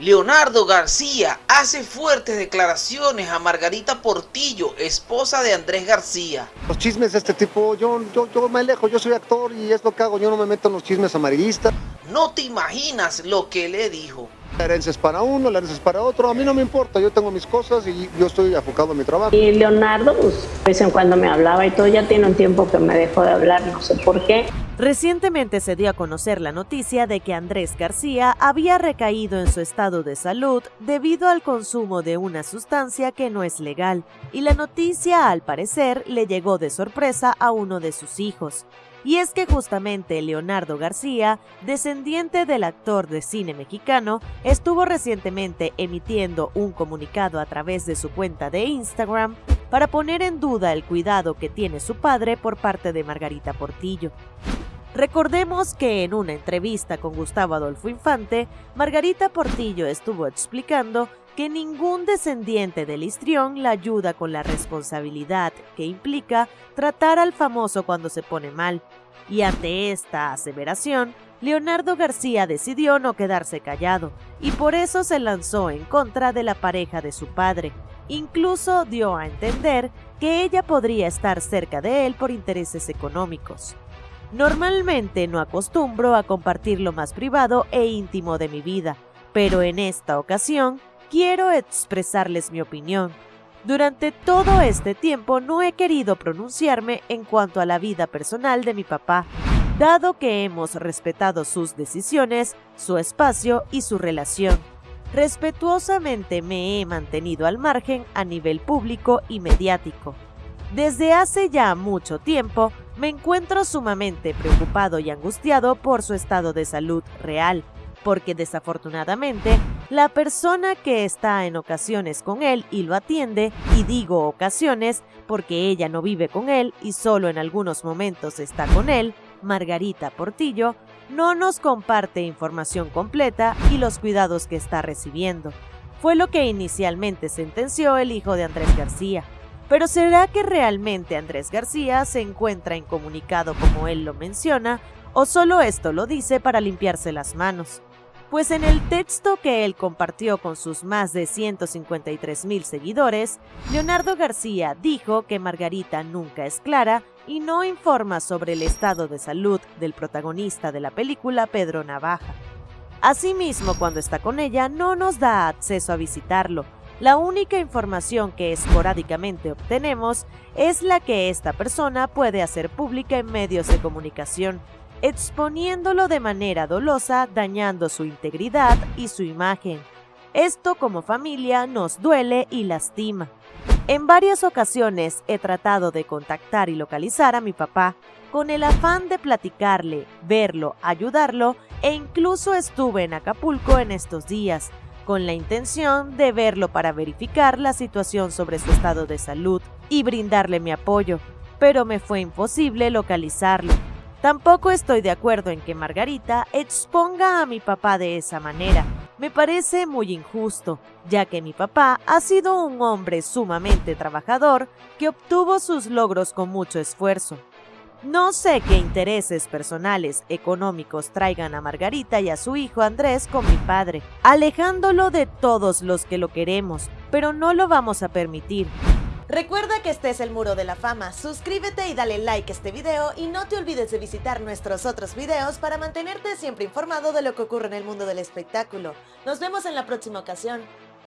Leonardo García hace fuertes declaraciones a Margarita Portillo, esposa de Andrés García. Los chismes de este tipo, yo, yo, yo me alejo, yo soy actor y es lo que hago, yo no me meto en los chismes amarillistas. No te imaginas lo que le dijo. La herencia es para uno, la herencia es para otro, a mí no me importa, yo tengo mis cosas y yo estoy enfocado en mi trabajo. Y Leonardo, pues, de vez en cuando me hablaba y todo, ya tiene un tiempo que me dejó de hablar, no sé por qué. Recientemente se dio a conocer la noticia de que Andrés García había recaído en su estado de salud debido al consumo de una sustancia que no es legal, y la noticia al parecer le llegó de sorpresa a uno de sus hijos. Y es que justamente Leonardo García, descendiente del actor de cine mexicano, estuvo recientemente emitiendo un comunicado a través de su cuenta de Instagram para poner en duda el cuidado que tiene su padre por parte de Margarita Portillo. Recordemos que en una entrevista con Gustavo Adolfo Infante, Margarita Portillo estuvo explicando que ningún descendiente del histrión la ayuda con la responsabilidad que implica tratar al famoso cuando se pone mal. Y ante esta aseveración, Leonardo García decidió no quedarse callado y por eso se lanzó en contra de la pareja de su padre. Incluso dio a entender que ella podría estar cerca de él por intereses económicos. Normalmente no acostumbro a compartir lo más privado e íntimo de mi vida, pero en esta ocasión quiero expresarles mi opinión. Durante todo este tiempo no he querido pronunciarme en cuanto a la vida personal de mi papá, dado que hemos respetado sus decisiones, su espacio y su relación. Respetuosamente me he mantenido al margen a nivel público y mediático. Desde hace ya mucho tiempo me encuentro sumamente preocupado y angustiado por su estado de salud real, porque desafortunadamente la persona que está en ocasiones con él y lo atiende, y digo ocasiones porque ella no vive con él y solo en algunos momentos está con él, Margarita Portillo, no nos comparte información completa y los cuidados que está recibiendo. Fue lo que inicialmente sentenció el hijo de Andrés García. Pero ¿será que realmente Andrés García se encuentra incomunicado como él lo menciona o solo esto lo dice para limpiarse las manos? Pues en el texto que él compartió con sus más de 153 mil seguidores, Leonardo García dijo que Margarita nunca es clara y no informa sobre el estado de salud del protagonista de la película Pedro Navaja. Asimismo, cuando está con ella, no nos da acceso a visitarlo, la única información que esporádicamente obtenemos es la que esta persona puede hacer pública en medios de comunicación, exponiéndolo de manera dolosa, dañando su integridad y su imagen. Esto como familia nos duele y lastima. En varias ocasiones he tratado de contactar y localizar a mi papá con el afán de platicarle, verlo, ayudarlo e incluso estuve en Acapulco en estos días, con la intención de verlo para verificar la situación sobre su estado de salud y brindarle mi apoyo, pero me fue imposible localizarlo. Tampoco estoy de acuerdo en que Margarita exponga a mi papá de esa manera. Me parece muy injusto, ya que mi papá ha sido un hombre sumamente trabajador que obtuvo sus logros con mucho esfuerzo. No sé qué intereses personales económicos traigan a Margarita y a su hijo Andrés con mi padre, alejándolo de todos los que lo queremos, pero no lo vamos a permitir. Recuerda que este es el Muro de la Fama, suscríbete y dale like a este video y no te olvides de visitar nuestros otros videos para mantenerte siempre informado de lo que ocurre en el mundo del espectáculo. Nos vemos en la próxima ocasión.